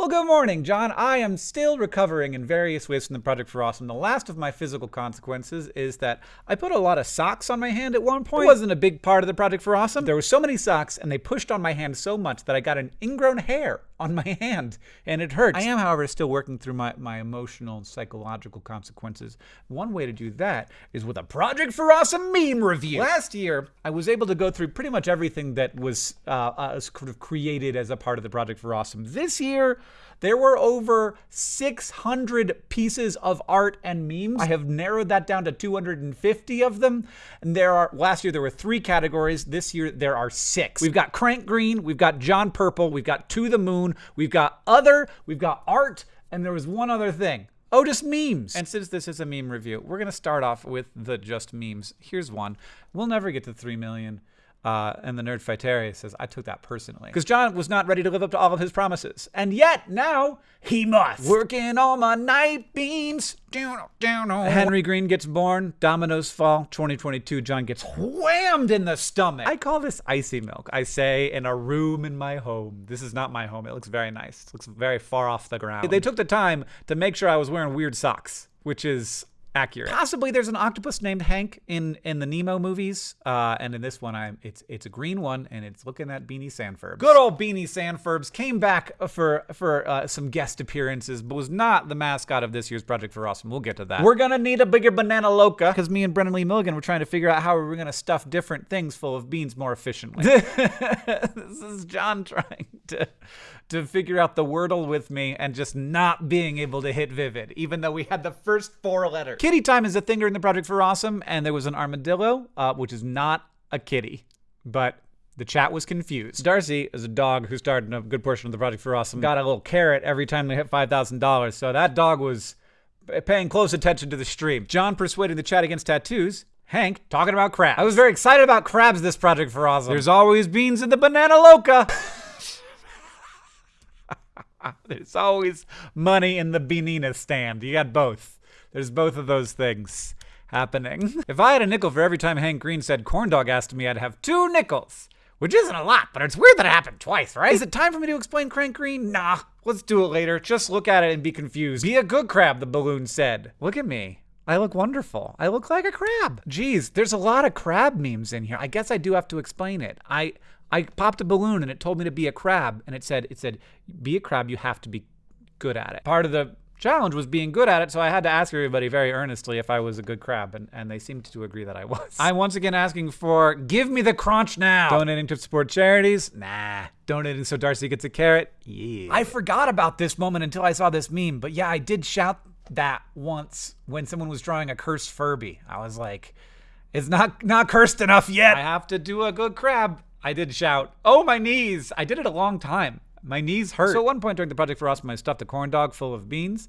Well, good morning, John. I am still recovering in various ways from the Project for Awesome. The last of my physical consequences is that I put a lot of socks on my hand at one point. It wasn't a big part of the Project for Awesome. There were so many socks, and they pushed on my hand so much that I got an ingrown hair on my hand, and it hurts. I am, however, still working through my, my emotional and psychological consequences. One way to do that is with a Project for Awesome meme review. Last year, I was able to go through pretty much everything that was uh, uh, sort of created as a part of the Project for Awesome. This year, there were over 600 pieces of art and memes. I have narrowed that down to 250 of them. And there are, last year there were three categories. This year there are six. We've got Crank Green, we've got John Purple, we've got To the Moon, we've got Other, we've got Art, and there was one other thing. Oh, just memes. And since this is a meme review, we're going to start off with the just memes. Here's one. We'll never get to 3 million. Uh, and the Nerdfighteria says, I took that personally. Because John was not ready to live up to all of his promises. And yet, now, he must. Working all my night beams. Down, down, Henry Green gets born. Dominoes fall. 2022, John gets whammed in the stomach. I call this icy milk. I say in a room in my home. This is not my home. It looks very nice. It looks very far off the ground. They took the time to make sure I was wearing weird socks, which is accurate. Possibly there's an octopus named Hank in in the Nemo movies, uh, and in this one, I'm it's it's a green one, and it's looking at Beanie Sandfurbs. Good old Beanie Sandfurbs came back for for uh, some guest appearances, but was not the mascot of this year's Project for Awesome. We'll get to that. We're gonna need a bigger banana loca because me and Brennan Lee Mulligan were trying to figure out how we're gonna stuff different things full of beans more efficiently. this is John trying to to figure out the Wordle with me and just not being able to hit Vivid, even though we had the first four letters. Kitty time is a thing during the Project for Awesome, and there was an armadillo, uh, which is not a kitty, but the chat was confused. Darcy is a dog who started in a good portion of the Project for Awesome. Got a little carrot every time they hit $5,000, so that dog was paying close attention to the stream. John persuading the chat against tattoos. Hank talking about crabs. I was very excited about crabs this Project for Awesome. There's always beans in the banana loca. There's always money in the Beanina stand. You got both. There's both of those things happening. if I had a nickel for every time Hank Green said corn dog asked me, I'd have two nickels. Which isn't a lot, but it's weird that it happened twice, right? Is it time for me to explain Crank Green? Nah, let's do it later. Just look at it and be confused. Be a good crab, the balloon said. Look at me. I look wonderful. I look like a crab. Geez, there's a lot of crab memes in here. I guess I do have to explain it. I I popped a balloon and it told me to be a crab and it said it said be a crab you have to be good at it. Part of the challenge was being good at it, so I had to ask everybody very earnestly if I was a good crab, and, and they seemed to agree that I was. I'm once again asking for give me the crunch now. Donating to support charities? Nah. Donating so Darcy gets a carrot? Yeah. I forgot about this moment until I saw this meme, but yeah, I did shout that once when someone was drawing a cursed Furby. I was like, it's not not cursed enough yet. I have to do a good crab. I did shout, oh, my knees. I did it a long time. My knees hurt. So at one point during the Project for Awesome, I stuffed a corn dog full of beans.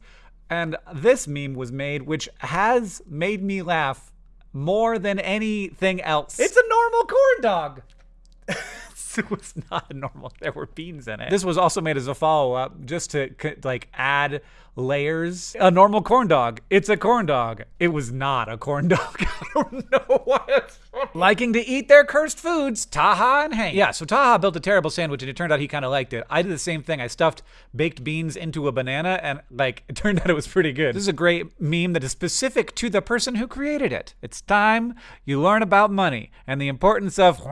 And this meme was made, which has made me laugh more than anything else. It's a normal corn dog. it was not normal. There were beans in it. This was also made as a follow-up just to like add layers. A normal corn dog. It's a corn dog. It was not a corn dog. I don't know why it's Liking to eat their cursed foods, Taha and Hank. Yeah, so Taha built a terrible sandwich and it turned out he kind of liked it. I did the same thing. I stuffed baked beans into a banana and like it turned out it was pretty good. This is a great meme that is specific to the person who created it. It's time you learn about money and the importance of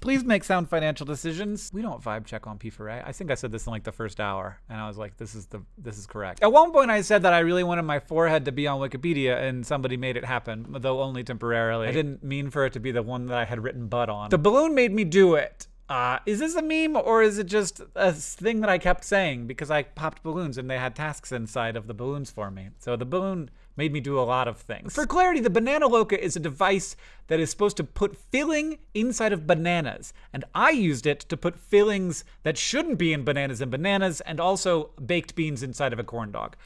Please make sound financial decisions. We don't vibe check on P4A. I think I said this in like the first hour, and I was like, this is the this is correct. At one point, I said that I really wanted my forehead to be on Wikipedia, and somebody made it happen, though only temporarily. I didn't mean for it to be the one that I had written "but" on. The balloon made me do it. Uh, is this a meme or is it just a thing that I kept saying because I popped balloons and they had tasks inside of the balloons for me? So the balloon made me do a lot of things. For clarity, the Banana Loca is a device that is supposed to put filling inside of bananas. And I used it to put fillings that shouldn't be in bananas and bananas and also baked beans inside of a corn dog.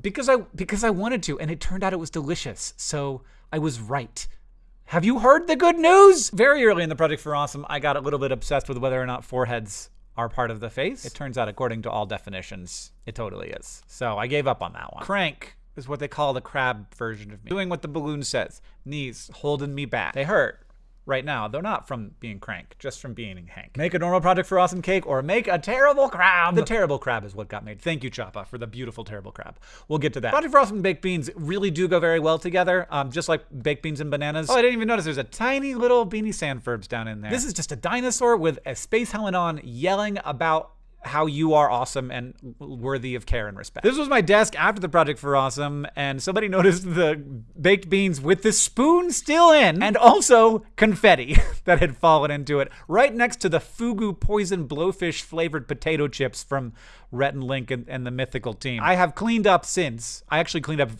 Because I because I wanted to, and it turned out it was delicious. So I was right. Have you heard the good news? Very early in the Project for Awesome, I got a little bit obsessed with whether or not foreheads are part of the face. It turns out, according to all definitions, it totally is. So I gave up on that one. Crank is what they call the crab version of me. Doing what the balloon says. Knees holding me back. They hurt. right now, though not from being crank, just from being Hank. Make a normal project for awesome cake or make a terrible crab. The terrible crab is what got made. Thank you, Choppa, for the beautiful terrible crab. We'll get to that. Project for awesome baked beans really do go very well together, um, just like baked beans and bananas. Oh, I didn't even notice there's a tiny little Beanie Sandfurbs down in there. This is just a dinosaur with a space helmet on yelling about how you are awesome and worthy of care and respect. This was my desk after the project for awesome, and somebody noticed the baked beans with the spoon still in, and also confetti that had fallen into it, right next to the fugu poison blowfish flavored potato chips from Rhett and Link and, and the mythical team. I have cleaned up since. I actually cleaned up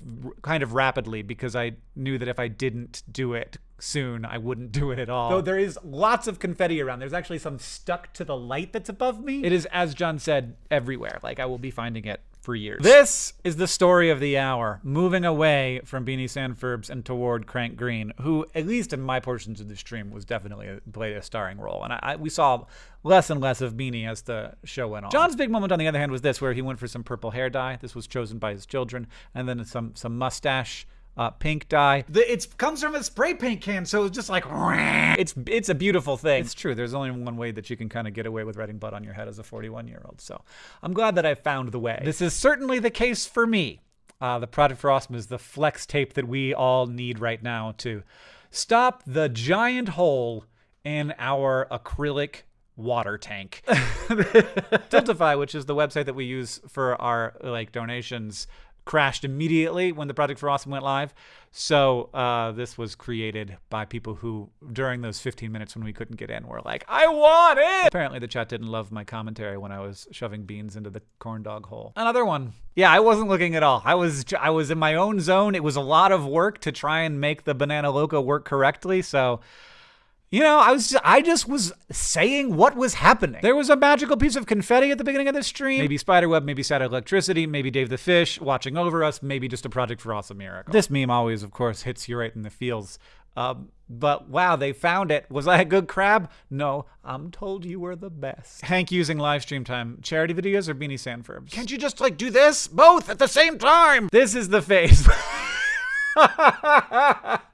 kind of rapidly because I knew that if I didn't do it soon, I wouldn't do it at all. Though there is lots of confetti around. There's actually some stuck to the light that's above me. It is, as John said, everywhere. Like I will be finding it for years. This is the story of the hour, moving away from Beanie Sandfurbs and toward Crank Green, who, at least in my portions of the stream, was definitely a, played a starring role. And I, I, we saw less and less of Beanie as the show went on. John's big moment, on the other hand, was this, where he went for some purple hair dye. This was chosen by his children, and then some some mustache uh, pink dye. It comes from a spray paint can, so it's just like it's it's a beautiful thing. It's true. There's only one way that you can kind of get away with writing blood on your head as a 41 year old. So I'm glad that I found the way. This is certainly the case for me. Uh, the Project for Awesome is the flex tape that we all need right now to stop the giant hole in our acrylic water tank. Tiltify, which is the website that we use for our like donations, crashed immediately when the Project for Awesome went live. So uh, this was created by people who, during those 15 minutes when we couldn't get in, were like, "I want it." Apparently, the chat didn't love my commentary when I was shoving beans into the corn dog hole. Another one. Yeah, I wasn't looking at all. I was I was in my own zone. It was a lot of work to try and make the banana loco work correctly. So. You know, I was just, I just was saying what was happening. There was a magical piece of confetti at the beginning of the stream. Maybe spiderweb, maybe static electricity, maybe Dave the Fish watching over us, maybe just a project for awesome miracle. This meme always, of course, hits you right in the feels. Um, but wow, they found it. Was I a good crab? No, I'm told you were the best. Hank using live stream time. Charity videos or Beanie Sandfurbs? Can't you just like do this? Both at the same time? This is the face.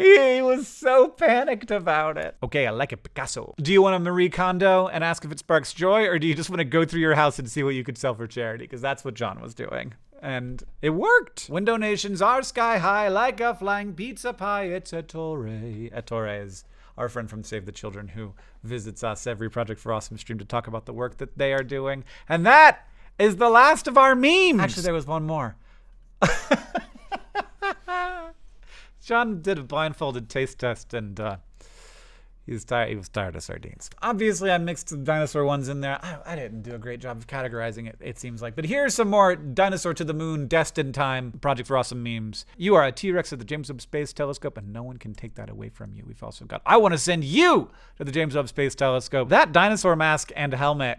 he was so panicked about it. Okay, I like it, Picasso. Do you want a Marie Kondo and ask if it sparks joy, or do you just want to go through your house and see what you could sell for charity? Because that's what John was doing. And it worked. When donations are sky high, like a flying pizza pie, it's a Torre. A Ettore is our friend from Save the Children who visits us every Project for Awesome stream to talk about the work that they are doing. And that is the last of our memes. Actually, there was one more. John did a blindfolded taste test and uh, he was tired. He was tired of sardines. Obviously, I mixed the dinosaur ones in there. I, I, didn't do a great job of categorizing it. It seems like. But here's some more dinosaur to the moon, destined time, Project for Awesome memes. You are a T-Rex at the James Webb Space Telescope, and no one can take that away from you. We've also got. I want to send you to the James Webb Space Telescope. That dinosaur mask and helmet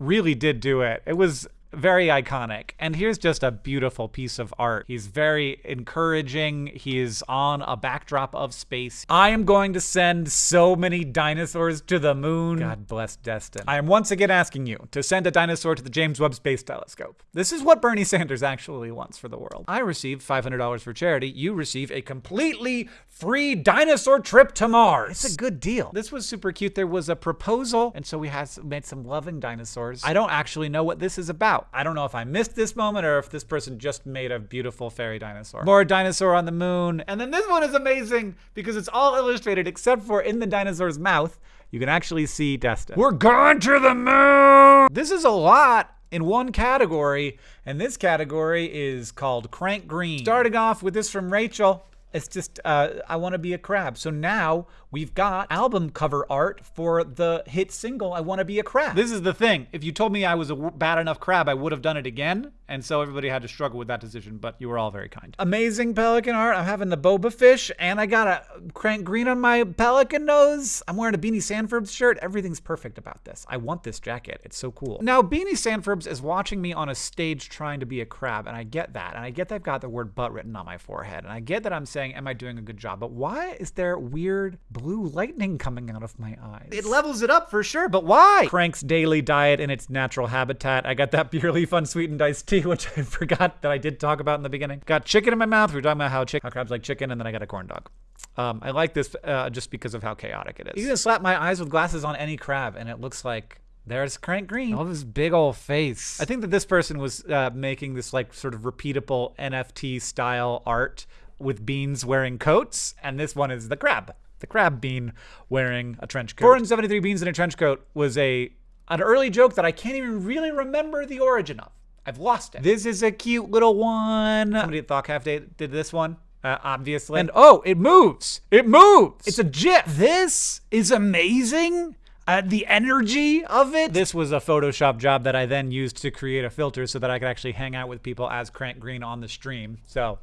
really did do it. It was very iconic. And here's just a beautiful piece of art. He's very encouraging. He's on a backdrop of space. I am going to send so many dinosaurs to the moon. God bless Destin. I am once again asking you to send a dinosaur to the James Webb Space Telescope. This is what Bernie Sanders actually wants for the world. I received $500 for charity. You receive a completely free dinosaur trip to Mars. It's a good deal. This was super cute. There was a proposal, and so we had made some loving dinosaurs. I don't actually know what this is about. I don't know if I missed this moment or if this person just made a beautiful fairy dinosaur. More dinosaur on the moon. And then this one is amazing because it's all illustrated except for in the dinosaur's mouth, you can actually see Destin. We're going to the moon! This is a lot in one category, and this category is called Crank Green. Starting off with this from Rachel. It's just, uh, I want to be a crab. So now we've got album cover art for the hit single, I Want to Be a Crab. This is the thing. If you told me I was a bad enough crab, I would have done it again. And so everybody had to struggle with that decision, but you were all very kind. Amazing pelican art. I'm having the boba fish, and I got a crank green on my pelican nose. I'm wearing a Beanie Sandfurbs shirt. Everything's perfect about this. I want this jacket. It's so cool. Now, Beanie Sandfurbs is watching me on a stage trying to be a crab, and I get that. And I get that I've got the word butt written on my forehead. And I get that I'm saying, am I doing a good job? But why is there weird blue lightning coming out of my eyes? It levels it up for sure, but why? Crank's daily diet in its natural habitat. I got that purely fun sweetened iced tea, which I forgot that I did talk about in the beginning. Got chicken in my mouth. We were talking about how, chick- how crabs like chicken, and then I got a corn dog. Um, I like this uh, just because of how chaotic it is. You can slap my eyes with glasses on any crab, and it looks like there's Crank Green. All this big old face. I think that this person was uh, making this like sort of repeatable NFT style art with beans wearing coats, and this one is the crab. The crab bean wearing a trench coat. 473 beans in a trench coat was a an early joke that I can't even really remember the origin of. I've lost it. This is a cute little one. Somebody at Thought Cafe did this one. Uh, obviously. And oh, it moves. It moves. It's a GIF. This is amazing. Uh, the energy of it. This was a Photoshop job that I then used to create a filter so that I could actually hang out with people as Crank Green on the stream. So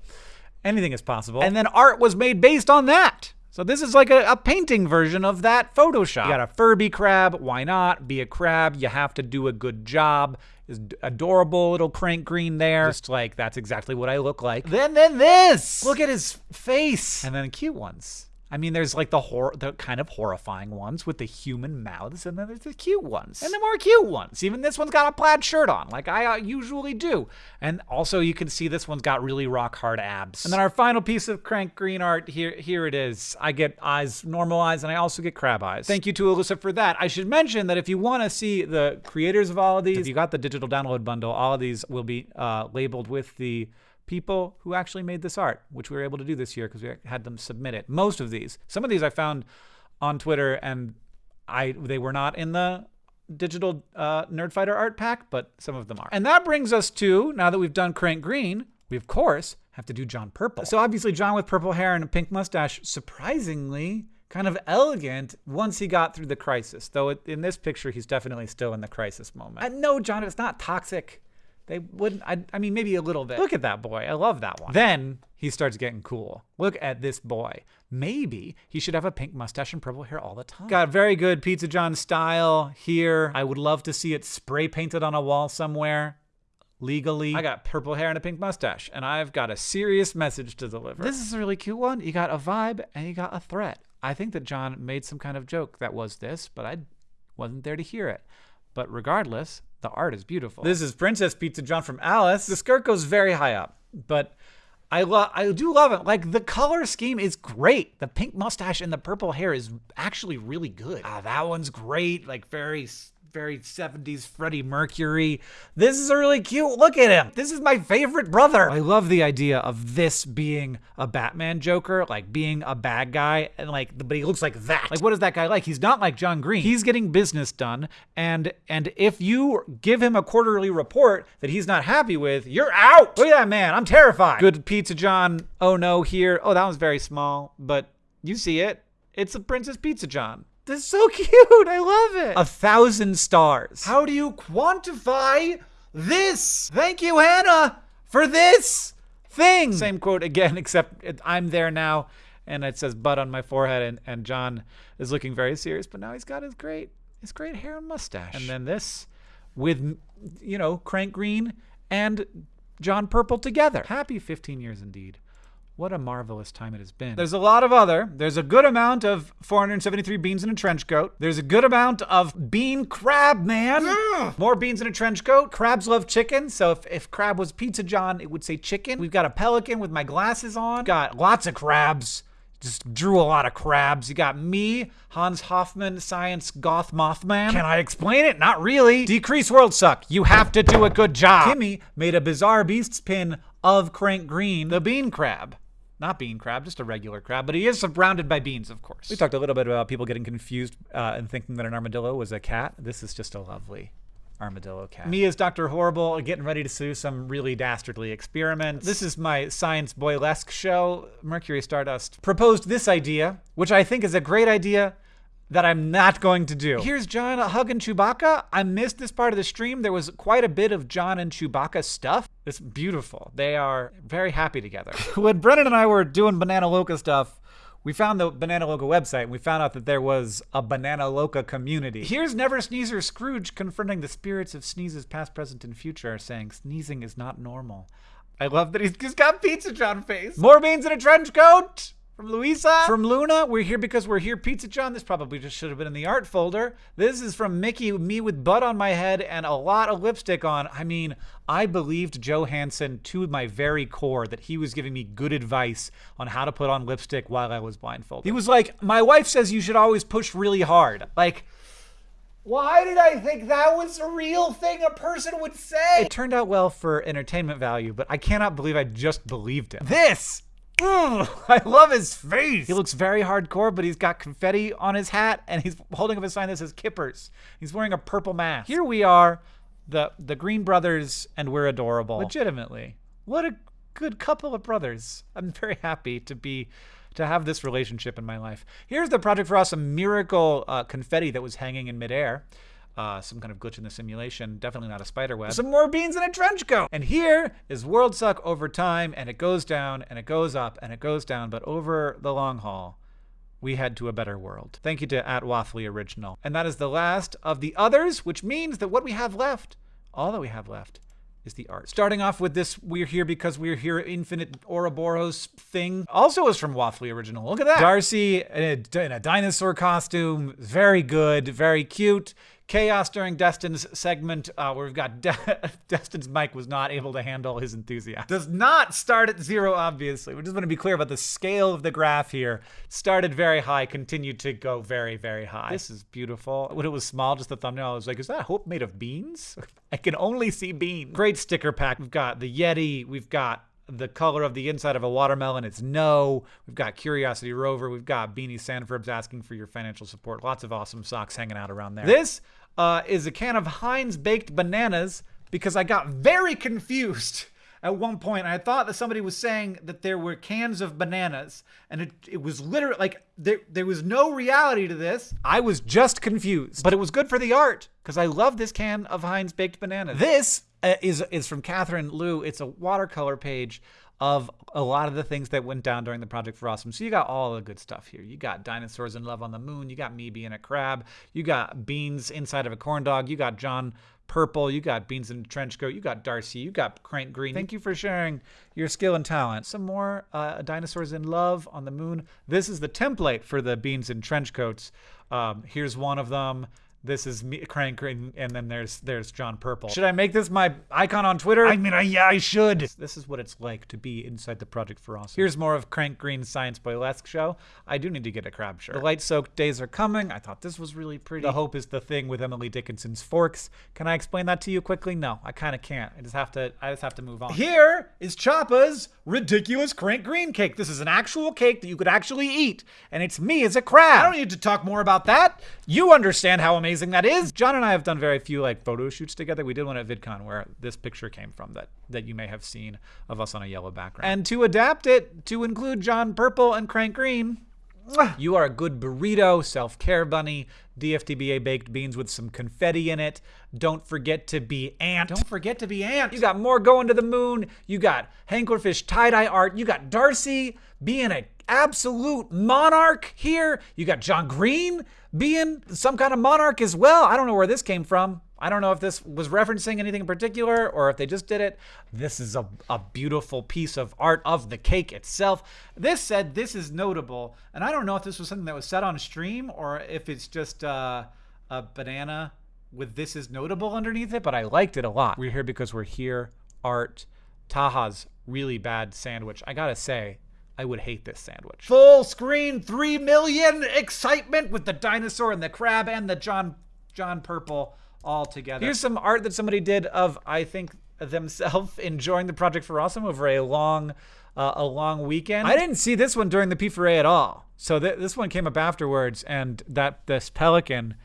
anything is possible. And then art was made based on that. So this is like a, a, painting version of that Photoshop. You got a Furby crab. Why not? Be a crab. You have to do a good job. Is adorable little crank green there. Just like that's exactly what I look like. Then then this. Look at his face. And then cute ones. I mean, there's like the hor- the kind of horrifying ones with the human mouths, and then there's the cute ones, and the more cute ones. Even this one's got a plaid shirt on, like I uh, usually do. And also, you can see this one's got really rock hard abs. And then our final piece of crank green art here, here it is. I get eyes, normal eyes, and I also get crab eyes. Thank you to Alyssa for that. I should mention that if you want to see the creators of all of these, if you got the digital download bundle, all of these will be uh, labeled with the people who actually made this art, which we were able to do this year because we had them submit it. Most of these, some of these I found on Twitter, and I they were not in the digital uh, Nerdfighter art pack, but some of them are. And that brings us to now that we've done Crank Green, we of course have to do John Purple. So obviously John with purple hair and a pink mustache, surprisingly kind of elegant once he got through the crisis. Though in this picture, he's definitely still in the crisis moment. And no, John, it's not toxic. They wouldn't, I, I mean, maybe a little bit. Look at that boy. I love that one. Then he starts getting cool. Look at this boy. Maybe he should have a pink mustache and purple hair all the time. Got very good Pizza John style here. I would love to see it spray painted on a wall somewhere legally. I got purple hair and a pink mustache, and I've got a serious message to deliver. This is a really cute one. You got a vibe and you got a threat. I think that John made some kind of joke that was this, but I wasn't there to hear it. But regardless, the art is beautiful. This is Princess Pizza John from Alice. The skirt goes very high up, but I love I do love it. Like the color scheme is great. The pink mustache and the purple hair is actually really good. Ah, that one's great. Like very very 70s Freddie Mercury. This is a really cute. Look at him. This is my favorite brother. I love the idea of this being a Batman Joker, like being a bad guy, and like, but he looks like that. Like, what is that guy like? He's not like John Green. He's getting business done, and and if you give him a quarterly report that he's not happy with, you're out. Look at that man. I'm terrified. Good Pizza John. Oh no, here. Oh, that one's very small, but you see it. It's a Princess Pizza John. This is so cute. I love it. A thousand stars. How do you quantify this? Thank you, Hannah, for this thing. Same quote again, except it, I'm there now, and it says "butt" on my forehead, and, and John is looking very serious, but now he's got his great his great hair and mustache. And then this with you know Crank Green and John Purple together. Happy 15 years indeed. What a marvelous time it has been. There's a lot of other. There's a good amount of 473 beans in a trench coat. There's a good amount of bean crab, man. Yeah. More beans in a trench coat. Crabs love chicken. So if, if crab was Pizza John, it would say chicken. We've got a pelican with my glasses on. Got lots of crabs. Just drew a lot of crabs. You got me, Hans Hoffman, science goth mothman. Can I explain it? Not really. Decrease world suck. You have to do a good job. Kimmy made a bizarre beasts pin of Crank Green, the bean crab. Not bean crab, just a regular crab, but he is surrounded by beans, of course. We talked a little bit about people getting confused uh, and thinking that an armadillo was a cat. This is just a lovely armadillo cat. Me as Dr. Horrible getting ready to do some really dastardly experiments. This is my science boylesque show. Mercury Stardust proposed this idea, which I think is a great idea that I'm not going to do. Here's John uh, hugging Chewbacca. I missed this part of the stream. There was quite a bit of John and Chewbacca stuff. It's beautiful. They are very happy together. when Brennan and I were doing Banana Loca stuff, we found the Banana Loca website and we found out that there was a Banana Loca community. Here's Never Sneezer Scrooge confronting the spirits of sneezes past, present, and future, saying sneezing is not normal. I love that he's, he's got Pizza John face. More beans in a trench coat. From Louisa. From Luna, we're here because we're here. Pizza John, this probably just should have been in the art folder. This is from Mickey, me with butt on my head and a lot of lipstick on. I mean, I believed Joe Hanson to my very core that he was giving me good advice on how to put on lipstick while I was blindfolded. He was like, My wife says you should always push really hard. Like, why did I think that was a real thing a person would say? It turned out well for entertainment value, but I cannot believe I just believed it. This Ugh, I love his face. He looks very hardcore, but he's got confetti on his hat and he's holding up a sign that says Kippers. He's wearing a purple mask. Here we are, the the Green Brothers, and we're adorable. Legitimately. What a good couple of brothers. I'm very happy to be to have this relationship in my life. Here's the Project for Awesome miracle uh, confetti that was hanging in midair uh, some kind of glitch in the simulation. Definitely not a spider web. Some more beans in a trench coat. And here is World Suck over time, and it goes down, and it goes up, and it goes down. But over the long haul, we head to a better world. Thank you to at Waffly Original. And that is the last of the others, which means that what we have left, all that we have left, is the art. Starting off with this We're Here Because We're Here Infinite Ouroboros thing. Also is from Waffly Original. Look at that. Darcy in a, in a dinosaur costume. Very good, very cute. Chaos during Destin's segment, uh, where we've got De Destin's mic was not able to handle his enthusiasm. Does not start at zero, obviously. We just want to be clear about the scale of the graph here. Started very high, continued to go very, very high. This is beautiful. When it was small, just the thumbnail, I was like, is that hope made of beans? I can only see beans. Great sticker pack. We've got the Yeti. We've got the color of the inside of a watermelon it's no. We've got Curiosity Rover. We've got Beanie Sandfurbs asking for your financial support. Lots of awesome socks hanging out around there. This uh, is a can of Heinz baked bananas because I got very confused at one point. I thought that somebody was saying that there were cans of bananas, and it, it was literally like there, there was no reality to this. I was just confused, but it was good for the art because I love this can of Heinz baked bananas. This uh, is is from Catherine Liu. It's a watercolor page of a lot of the things that went down during the Project for Awesome. So you got all the good stuff here. You got dinosaurs in love on the moon. You got me being a crab. You got beans inside of a corn dog. You got John Purple. You got beans in a trench coat. You got Darcy. You got Crank Green. Thank you for sharing your skill and talent. Some more uh, dinosaurs in love on the moon. This is the template for the beans in trench coats. Um, here's one of them. This is me, Crank, green, and then there's there's John Purple. Should I make this my icon on Twitter? I mean, I, yeah, I should. This is what it's like to be inside the Project for Awesome. Here's more of Crank Green's Science Boylesque show. I do need to get a crab shirt. The light-soaked days are coming. I thought this was really pretty. The Hope is the thing with Emily Dickinson's forks. Can I explain that to you quickly? No, I kind of can't. I just have to. I just have to move on. Here is Choppa's ridiculous Crank Green cake. This is an actual cake that you could actually eat, and it's me as a crab. I don't need to talk more about that. You understand how amazing amazing that is. John and I have done very few like photo shoots together. We did one at VidCon where this picture came from that that you may have seen of us on a yellow background. And to adapt it to include John Purple and Crank Green, you are a good burrito, self-care bunny, DFTBA baked beans with some confetti in it. Don't forget to be ant. Don't forget to be ant. You got more going to the moon. You got Hanklerfish tie-dye art. You got Darcy being an absolute monarch here. You got John Green being some kind of monarch as well. I don't know where this came from. I don't know if this was referencing anything in particular or if they just did it. This is a, a beautiful piece of art of the cake itself. This said, this is notable. And I don't know if this was something that was said on stream or if it's just uh, a banana with this is notable underneath it, but I liked it a lot. We're here because we're here. Art. Taha's really bad sandwich. I gotta say, I would hate this sandwich. Full screen, three million excitement with the dinosaur and the crab and the John John Purple all together. Here's some art that somebody did of I think themselves enjoying the project for awesome over a long uh, a long weekend. I didn't see this one during the P4A at all. So th this one came up afterwards, and that this pelican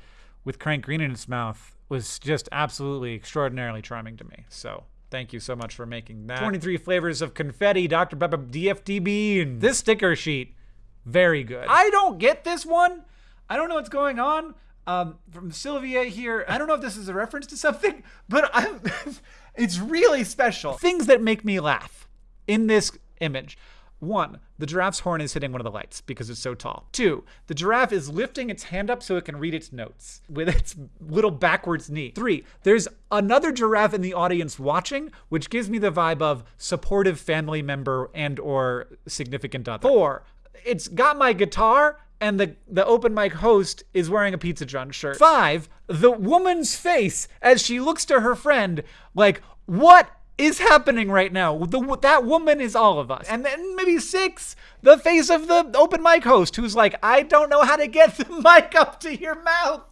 with Crank Green in its mouth was just absolutely extraordinarily charming to me. So Thank you so much for making that. 23 flavors of confetti, Dr. Pepper, DFTB, and this sticker sheet, very good. I don't get this one. I don't know what's going on. Um, from Sylvia here, I don't know if this is a reference to something, but it's really special. Things that make me laugh in this image. One, the giraffe's horn is hitting one of the lights because it's so tall. Two, the giraffe is lifting its hand up so it can read its notes with its little backwards knee. Three, there's another giraffe in the audience watching, which gives me the vibe of supportive family member and or significant other. Four, it's got my guitar and the, the open mic host is wearing a Pizza John shirt. Five, the woman's face as she looks to her friend like, what is happening right now? The, that woman is all of us. And then maybe six, the face of the open mic host who's like, I don't know how to get the mic up to your mouth.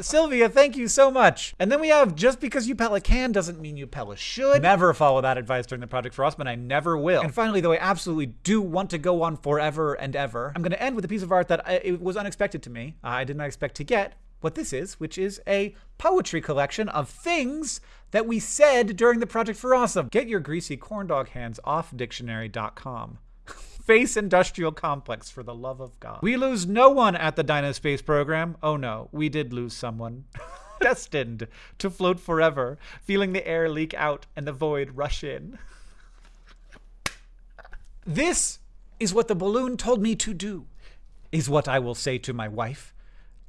Sylvia, thank you so much. And then we have just because you Pella can doesn't mean you Pella should. Never follow that advice during the Project for Awesome. I never will. And finally, though I absolutely do want to go on forever and ever, I'm going to end with a piece of art that I, it was unexpected to me. Uh, I did not expect to get what this is, which is a poetry collection of things that we said during the Project for Awesome. Get your greasy corndog hands off dictionary.com. Space Industrial Complex, for the love of God. We lose no one at the Dynaspace program. Oh no, we did lose someone. Destined to float forever, feeling the air leak out and the void rush in. This is what the balloon told me to do, is what I will say to my wife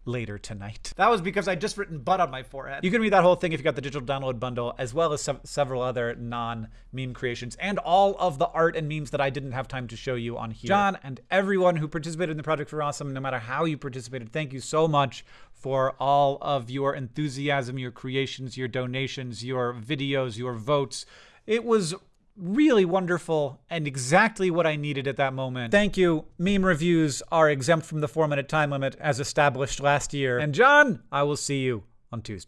later tonight. That was because I just written butt on my forehead. You can read that whole thing if you got the digital download bundle, as well as several other non-meme creations, and all of the art and memes that I didn't have time to show you on here. John and everyone who participated in the Project for Awesome, no matter how you participated, thank you so much for all of your enthusiasm, your creations, your donations, your videos, your votes. It was really wonderful and exactly what I needed at that moment. Thank you. Meme reviews are exempt from the four minute time limit as established last year. And John, I will see you on Tuesday.